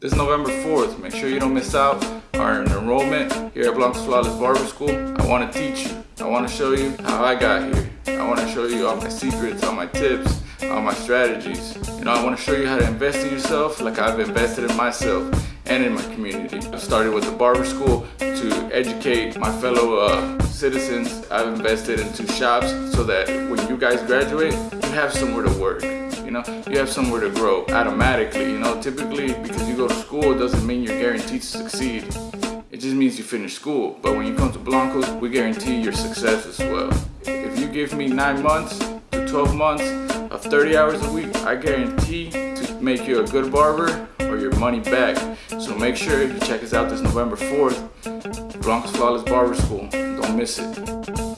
This is November 4th, make sure you don't miss out on enrollment here at Blancos Flawless Barber School. I want to teach you. I want to show you how I got here. I want to show you all my secrets, all my tips, all my strategies. You know, I want to show you how to invest in yourself like I've invested in myself and in my community. I started with the barber school to educate my fellow uh, citizens. I've invested into shops so that when you guys graduate, you have somewhere to work. You know, you have somewhere to grow automatically. You know, typically because you go to school doesn't mean you're guaranteed to succeed. It just means you finish school. But when you come to Blancos, we guarantee your success as well. If you give me nine months to 12 months of 30 hours a week, I guarantee to make you a good barber or your money back. So make sure you check us out this November 4th, Blancos Flawless Barber School. Don't miss it.